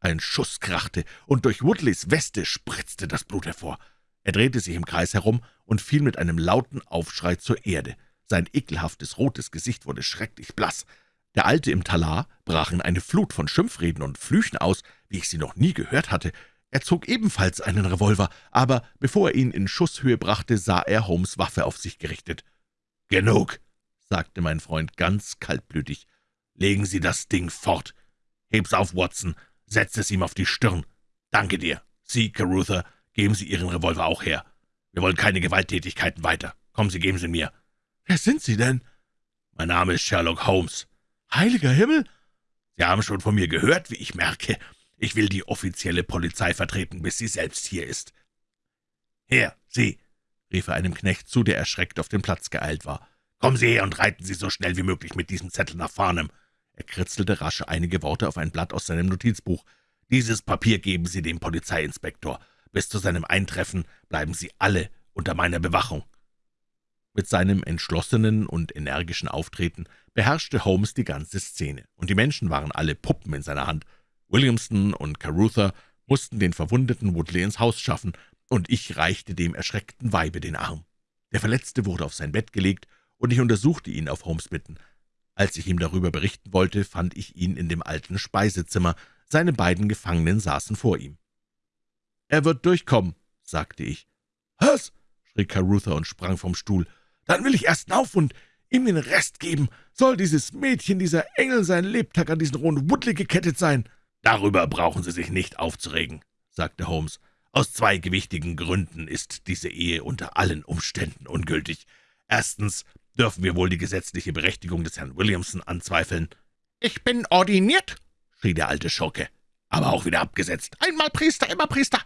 Ein Schuss krachte, und durch Woodleys Weste spritzte das Blut hervor. Er drehte sich im Kreis herum und fiel mit einem lauten Aufschrei zur Erde. Sein ekelhaftes, rotes Gesicht wurde schrecklich blass. Der Alte im Talar brach in eine Flut von Schimpfreden und Flüchen aus, wie ich sie noch nie gehört hatte. Er zog ebenfalls einen Revolver, aber bevor er ihn in Schusshöhe brachte, sah er Holmes' Waffe auf sich gerichtet. »Genug«, sagte mein Freund ganz kaltblütig. »Legen Sie das Ding fort. Heb's auf, Watson, setz es ihm auf die Stirn. Danke dir. Sie, Caruther, geben Sie Ihren Revolver auch her.« Wir wollen keine Gewalttätigkeiten weiter. Kommen Sie, geben Sie mir.« »Wer sind Sie denn?« »Mein Name ist Sherlock Holmes.« »Heiliger Himmel!« »Sie haben schon von mir gehört, wie ich merke. Ich will die offizielle Polizei vertreten, bis sie selbst hier ist.« »Her, Sie!« rief er einem Knecht zu, der erschreckt auf den Platz geeilt war. »Kommen Sie her und reiten Sie so schnell wie möglich mit diesem Zettel nach Farnham.« Er kritzelte rasch einige Worte auf ein Blatt aus seinem Notizbuch. »Dieses Papier geben Sie dem Polizeiinspektor. Bis zu seinem Eintreffen bleiben Sie alle unter meiner Bewachung.« Mit seinem entschlossenen und energischen Auftreten beherrschte Holmes die ganze Szene, und die Menschen waren alle Puppen in seiner Hand. Williamson und Carruthers mussten den verwundeten Woodley ins Haus schaffen, und ich reichte dem erschreckten Weibe den Arm. Der Verletzte wurde auf sein Bett gelegt, und ich untersuchte ihn auf Holmes Bitten. Als ich ihm darüber berichten wollte, fand ich ihn in dem alten Speisezimmer, seine beiden Gefangenen saßen vor ihm. »Er wird durchkommen«, sagte ich. »Was?« schrie Carruthers und sprang vom Stuhl. »Dann will ich erst auf und ihm den Rest geben. Soll dieses Mädchen, dieser Engel, sein Lebtag an diesen rohen Woodley gekettet sein?« »Darüber brauchen Sie sich nicht aufzuregen«, sagte Holmes. »Aus zwei gewichtigen Gründen ist diese Ehe unter allen Umständen ungültig. Erstens dürfen wir wohl die gesetzliche Berechtigung des Herrn Williamson anzweifeln.« »Ich bin ordiniert«, schrie der alte Schurke, aber auch wieder abgesetzt. »Einmal Priester, immer Priester.«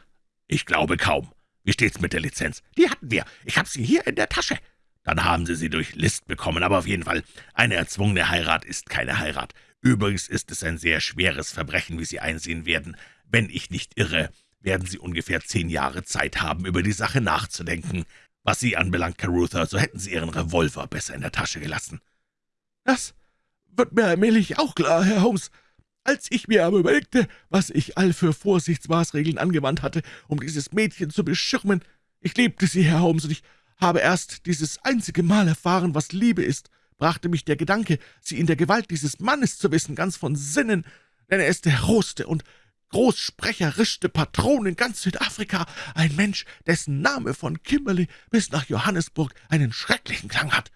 »Ich glaube kaum. Wie steht's mit der Lizenz?« »Die hatten wir. Ich habe sie hier in der Tasche.« »Dann haben Sie sie durch List bekommen, aber auf jeden Fall, eine erzwungene Heirat ist keine Heirat. Übrigens ist es ein sehr schweres Verbrechen, wie Sie einsehen werden. Wenn ich nicht irre, werden Sie ungefähr zehn Jahre Zeit haben, über die Sache nachzudenken. Was Sie anbelangt, Carruthers, so hätten Sie Ihren Revolver besser in der Tasche gelassen.« »Das wird mir allmählich auch klar, Herr Holmes. Als ich mir aber überlegte, was ich all für Vorsichtsmaßregeln angewandt hatte, um dieses Mädchen zu beschirmen, ich liebte sie, Herr Holmes, und ich habe erst dieses einzige Mal erfahren, was Liebe ist, brachte mich der Gedanke, sie in der Gewalt dieses Mannes zu wissen, ganz von Sinnen, denn er ist der rohste und großsprecherischste Patron in ganz Südafrika, ein Mensch, dessen Name von Kimberley bis nach Johannesburg einen schrecklichen Klang hat.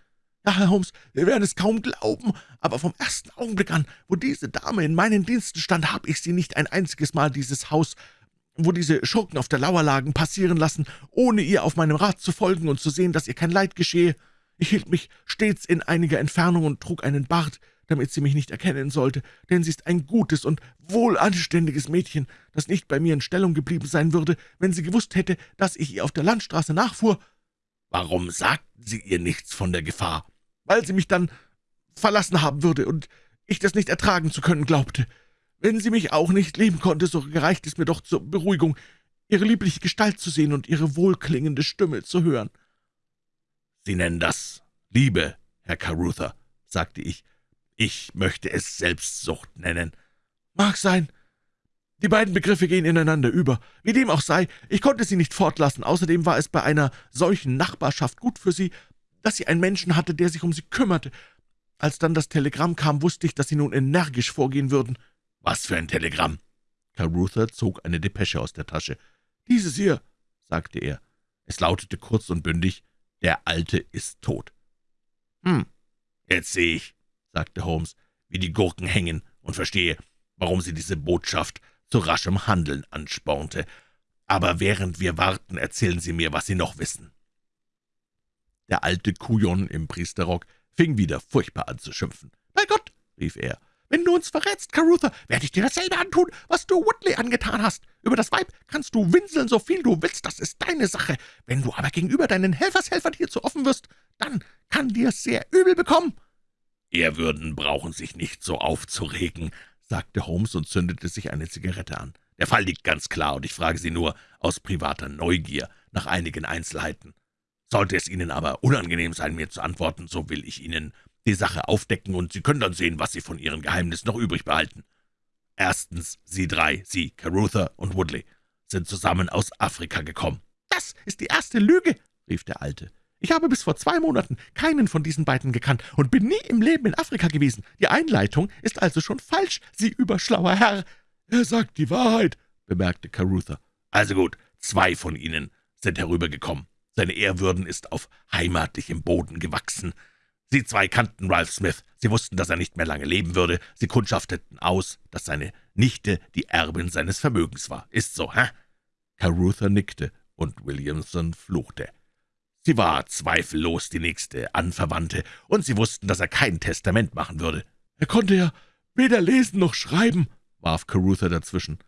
Ja, Herr Holmes, Sie werden es kaum glauben, aber vom ersten Augenblick an, wo diese Dame in meinen Diensten stand, habe ich sie nicht ein einziges Mal dieses Haus, wo diese Schurken auf der Lauer lagen, passieren lassen, ohne ihr auf meinem Rat zu folgen und zu sehen, dass ihr kein Leid geschehe. Ich hielt mich stets in einiger Entfernung und trug einen Bart, damit sie mich nicht erkennen sollte, denn sie ist ein gutes und wohlanständiges Mädchen, das nicht bei mir in Stellung geblieben sein würde, wenn sie gewusst hätte, dass ich ihr auf der Landstraße nachfuhr. »Warum sagten Sie ihr nichts von der Gefahr?« weil sie mich dann verlassen haben würde und ich das nicht ertragen zu können glaubte. Wenn sie mich auch nicht lieben konnte, so gereicht es mir doch zur Beruhigung, ihre liebliche Gestalt zu sehen und ihre wohlklingende Stimme zu hören.« »Sie nennen das Liebe, Herr Carruthers«, sagte ich. »Ich möchte es Selbstsucht nennen.« »Mag sein. Die beiden Begriffe gehen ineinander über. Wie dem auch sei, ich konnte sie nicht fortlassen. Außerdem war es bei einer solchen Nachbarschaft gut für sie, dass sie einen Menschen hatte, der sich um sie kümmerte. Als dann das Telegramm kam, wusste ich, dass sie nun energisch vorgehen würden.« »Was für ein Telegramm?« Carruthers zog eine Depesche aus der Tasche. »Dieses hier«, sagte er. Es lautete kurz und bündig, »Der Alte ist tot.« »Hm, jetzt sehe ich«, sagte Holmes, »wie die Gurken hängen und verstehe, warum sie diese Botschaft zu raschem Handeln anspornte. Aber während wir warten, erzählen Sie mir, was Sie noch wissen.« der alte Kujon im Priesterrock fing wieder furchtbar an zu schimpfen. »Bei Gott«, rief er, »wenn du uns verrätst, Carruthers, werde ich dir dasselbe antun, was du Woodley angetan hast. Über das Weib kannst du winseln, so viel du willst, das ist deine Sache. Wenn du aber gegenüber deinen Helfershelfern hier zu offen wirst, dann kann dir's sehr übel bekommen.« »Ehrwürden brauchen sich nicht so aufzuregen«, sagte Holmes und zündete sich eine Zigarette an. »Der Fall liegt ganz klar, und ich frage Sie nur aus privater Neugier nach einigen Einzelheiten. Sollte es Ihnen aber unangenehm sein, mir zu antworten, so will ich Ihnen die Sache aufdecken, und Sie können dann sehen, was Sie von Ihrem Geheimnis noch übrig behalten. Erstens, Sie drei, Sie, Carruthers und Woodley, sind zusammen aus Afrika gekommen.« »Das ist die erste Lüge«, rief der Alte. »Ich habe bis vor zwei Monaten keinen von diesen beiden gekannt und bin nie im Leben in Afrika gewesen. Die Einleitung ist also schon falsch, Sie überschlauer Herr.« »Er sagt die Wahrheit«, bemerkte Carruthers. »Also gut, zwei von Ihnen sind herübergekommen. Seine Ehrwürden ist auf heimatlichem Boden gewachsen. Sie zwei kannten Ralph Smith. Sie wussten, dass er nicht mehr lange leben würde. Sie kundschafteten aus, dass seine Nichte die Erbin seines Vermögens war. Ist so, hä?« Carruthers nickte, und Williamson fluchte. Sie war zweifellos die nächste Anverwandte, und sie wussten, dass er kein Testament machen würde. »Er konnte ja weder lesen noch schreiben«, warf Caruther dazwischen.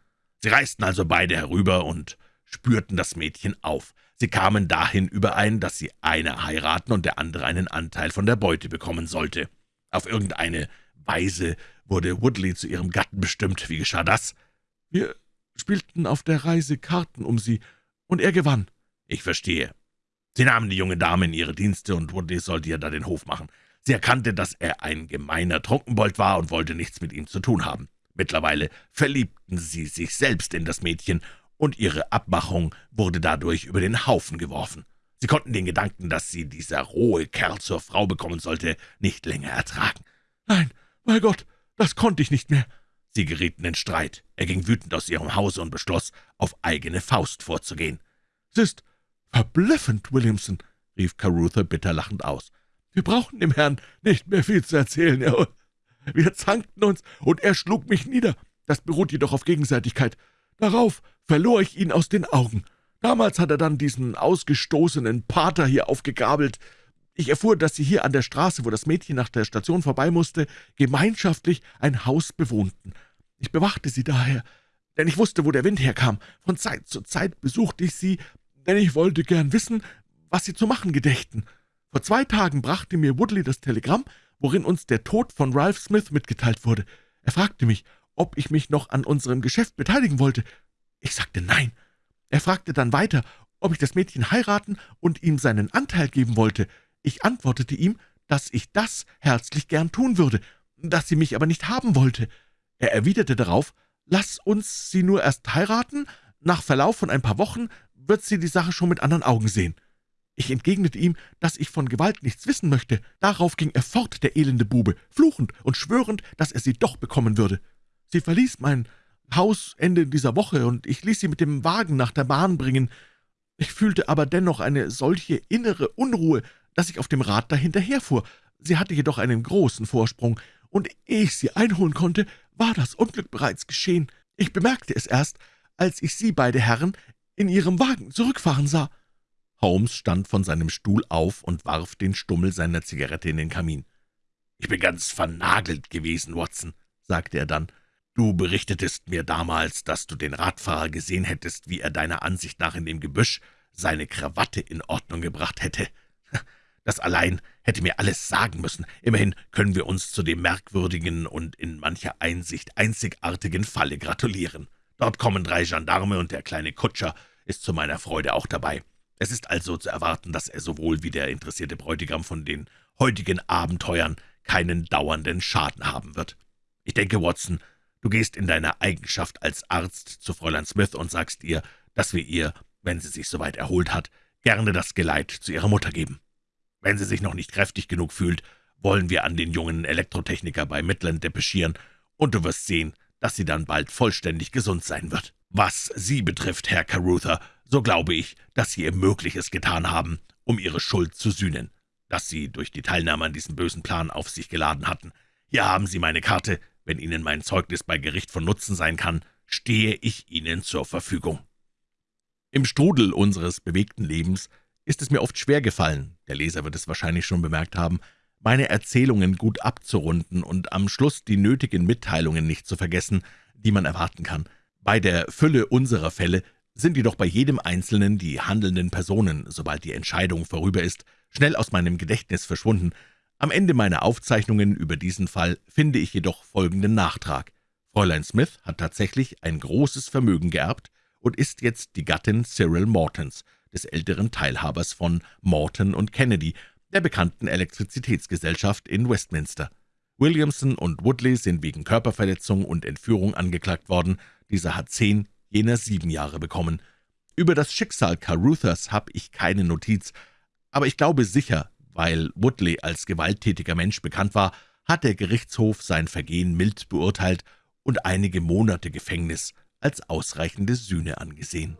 Sie reisten also beide herüber und spürten das Mädchen auf. Sie kamen dahin überein, dass sie einer heiraten und der andere einen Anteil von der Beute bekommen sollte. Auf irgendeine Weise wurde Woodley zu ihrem Gatten bestimmt. Wie geschah das? Wir spielten auf der Reise Karten um sie, und er gewann. Ich verstehe. Sie nahmen die junge Dame in ihre Dienste, und Woodley sollte ihr da den Hof machen. Sie erkannte, dass er ein gemeiner Trunkenbold war und wollte nichts mit ihm zu tun haben. Mittlerweile verliebten sie sich selbst in das Mädchen, und ihre Abmachung wurde dadurch über den Haufen geworfen. Sie konnten den Gedanken, dass sie dieser rohe Kerl zur Frau bekommen sollte, nicht länger ertragen. »Nein, bei Gott, das konnte ich nicht mehr.« Sie gerieten in Streit. Er ging wütend aus ihrem Hause und beschloss, auf eigene Faust vorzugehen. »Es ist »Verblüffend, Williamson«, rief Caruther bitter lachend aus. »Wir brauchen dem Herrn nicht mehr viel zu erzählen. Er, wir zankten uns, und er schlug mich nieder. Das beruht jedoch auf Gegenseitigkeit. Darauf verlor ich ihn aus den Augen. Damals hat er dann diesen ausgestoßenen Pater hier aufgegabelt. Ich erfuhr, dass Sie hier an der Straße, wo das Mädchen nach der Station vorbei musste, gemeinschaftlich ein Haus bewohnten. Ich bewachte Sie daher, denn ich wusste, wo der Wind herkam. Von Zeit zu Zeit besuchte ich Sie, denn ich wollte gern wissen, was Sie zu machen gedächten. Vor zwei Tagen brachte mir Woodley das Telegramm, worin uns der Tod von Ralph Smith mitgeteilt wurde. Er fragte mich, ob ich mich noch an unserem Geschäft beteiligen wollte. Ich sagte nein. Er fragte dann weiter, ob ich das Mädchen heiraten und ihm seinen Anteil geben wollte. Ich antwortete ihm, dass ich das herzlich gern tun würde, dass sie mich aber nicht haben wollte. Er erwiderte darauf, »Lass uns sie nur erst heiraten, nach Verlauf von ein paar Wochen wird sie die Sache schon mit anderen Augen sehen.« Ich entgegnete ihm, dass ich von Gewalt nichts wissen möchte. Darauf ging er fort, der elende Bube, fluchend und schwörend, dass er sie doch bekommen würde. Sie verließ mein Haus Ende dieser Woche, und ich ließ sie mit dem Wagen nach der Bahn bringen. Ich fühlte aber dennoch eine solche innere Unruhe, dass ich auf dem Rad dahinterherfuhr. Sie hatte jedoch einen großen Vorsprung, und ehe ich sie einholen konnte, war das Unglück bereits geschehen. Ich bemerkte es erst, als ich Sie, beide Herren, in Ihrem Wagen zurückfahren sah.« Holmes stand von seinem Stuhl auf und warf den Stummel seiner Zigarette in den Kamin. »Ich bin ganz vernagelt gewesen, Watson«, sagte er dann. »Du berichtetest mir damals, dass du den Radfahrer gesehen hättest, wie er deiner Ansicht nach in dem Gebüsch seine Krawatte in Ordnung gebracht hätte. Das allein hätte mir alles sagen müssen. Immerhin können wir uns zu dem merkwürdigen und in mancher Einsicht einzigartigen Falle gratulieren. Dort kommen drei Gendarme, und der kleine Kutscher ist zu meiner Freude auch dabei. Es ist also zu erwarten, dass er sowohl wie der interessierte Bräutigam von den heutigen Abenteuern keinen dauernden Schaden haben wird. Ich denke, Watson, du gehst in deiner Eigenschaft als Arzt zu Fräulein Smith und sagst ihr, dass wir ihr, wenn sie sich soweit erholt hat, gerne das Geleit zu ihrer Mutter geben. Wenn sie sich noch nicht kräftig genug fühlt, wollen wir an den jungen Elektrotechniker bei Midland depeschieren, und du wirst sehen, dass sie dann bald vollständig gesund sein wird. Was Sie betrifft, Herr Caruther, so glaube ich, dass Sie ihr Mögliches getan haben, um Ihre Schuld zu sühnen, dass Sie durch die Teilnahme an diesem bösen Plan auf sich geladen hatten. Hier haben Sie meine Karte. Wenn Ihnen mein Zeugnis bei Gericht von Nutzen sein kann, stehe ich Ihnen zur Verfügung. Im Strudel unseres bewegten Lebens ist es mir oft schwer gefallen, der Leser wird es wahrscheinlich schon bemerkt haben, meine Erzählungen gut abzurunden und am Schluss die nötigen Mitteilungen nicht zu vergessen, die man erwarten kann. Bei der Fülle unserer Fälle sind jedoch bei jedem Einzelnen die handelnden Personen, sobald die Entscheidung vorüber ist, schnell aus meinem Gedächtnis verschwunden. Am Ende meiner Aufzeichnungen über diesen Fall finde ich jedoch folgenden Nachtrag. Fräulein Smith hat tatsächlich ein großes Vermögen geerbt und ist jetzt die Gattin Cyril Mortons, des älteren Teilhabers von Morton und Kennedy, der bekannten Elektrizitätsgesellschaft in Westminster. Williamson und Woodley sind wegen Körperverletzung und Entführung angeklagt worden. Dieser hat zehn, jener sieben Jahre bekommen. Über das Schicksal Caruthers habe ich keine Notiz, aber ich glaube sicher, weil Woodley als gewalttätiger Mensch bekannt war, hat der Gerichtshof sein Vergehen mild beurteilt und einige Monate Gefängnis als ausreichende Sühne angesehen.